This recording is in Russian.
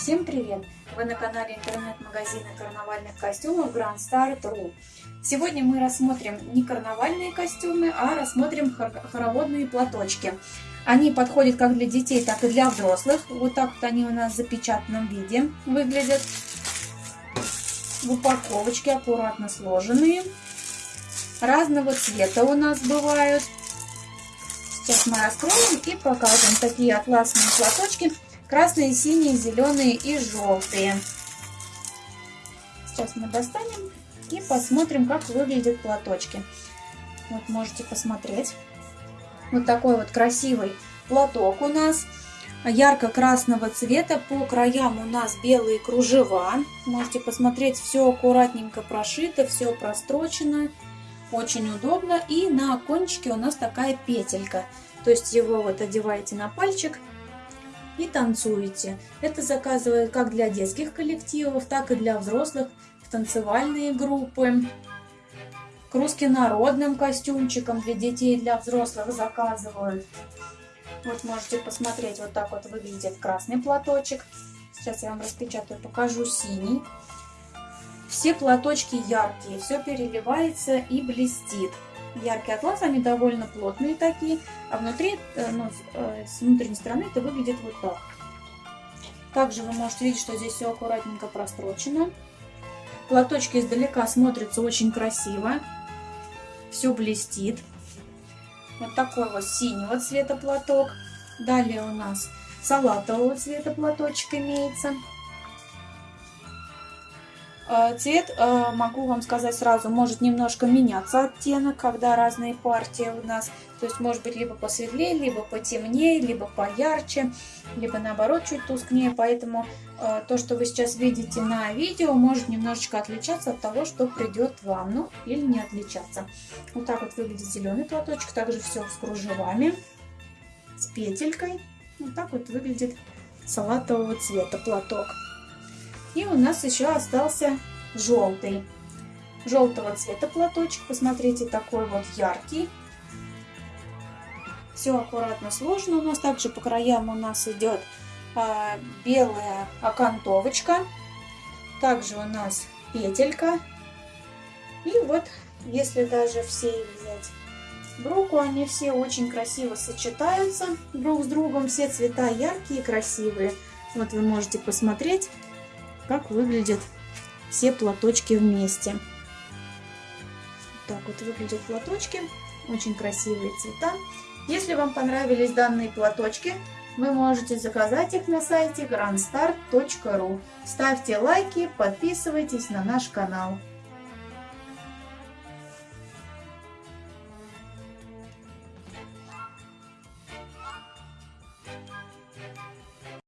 Всем привет! Вы на канале интернет-магазина карнавальных костюмов Grand Star.ru Сегодня мы рассмотрим не карнавальные костюмы, а рассмотрим хороводные платочки. Они подходят как для детей, так и для взрослых. Вот так вот они у нас в запечатанном виде выглядят. В упаковочке аккуратно сложенные. Разного цвета у нас бывают. Сейчас мы раскроем и покажем такие атласные платочки. Красные, синие, зеленые и желтые. Сейчас мы достанем и посмотрим, как выглядят платочки. Вот можете посмотреть. Вот такой вот красивый платок у нас. Ярко-красного цвета. По краям у нас белые кружева. Можете посмотреть, все аккуратненько прошито, все прострочено. Очень удобно. И на кончике у нас такая петелька. То есть его вот одеваете на пальчик и танцуете. Это заказывают как для детских коллективов, так и для взрослых в танцевальные группы. К народным костюмчикам для детей и для взрослых заказывают. Вот можете посмотреть, вот так вот выглядит красный платочек. Сейчас я вам распечатаю, покажу синий. Все платочки яркие, все переливается и блестит. Яркий атлас, они довольно плотные такие, а внутри, э, ну, э, с внутренней стороны это выглядит вот так. Также вы можете видеть, что здесь все аккуратненько прострочено. Платочки издалека смотрятся очень красиво. Все блестит. Вот такой вот синего цвета платок. Далее у нас салатового цвета платочек имеется. Э, цвет, э, могу вам сказать сразу, может немножко меняться оттенок, когда разные партии у нас. То есть может быть либо посветлее, либо потемнее, либо поярче, либо наоборот чуть тускнее. Поэтому э, то, что вы сейчас видите на видео, может немножечко отличаться от того, что придет вам. Ну или не отличаться. Вот так вот выглядит зеленый платочек. Также все с кружевами, с петелькой. Вот так вот выглядит салатового цвета платок. И у нас еще остался желтый. Желтого цвета платочек. Посмотрите, такой вот яркий. Все аккуратно сложно. У нас также по краям у нас идет а, белая окантовочка. Также у нас петелька. И вот, если даже все взять в руку, они все очень красиво сочетаются друг с другом. Все цвета яркие и красивые. Вот вы можете посмотреть как выглядят все платочки вместе. Так вот выглядят платочки. Очень красивые цвета. Если вам понравились данные платочки, вы можете заказать их на сайте grandstar.ru. Ставьте лайки, подписывайтесь на наш канал.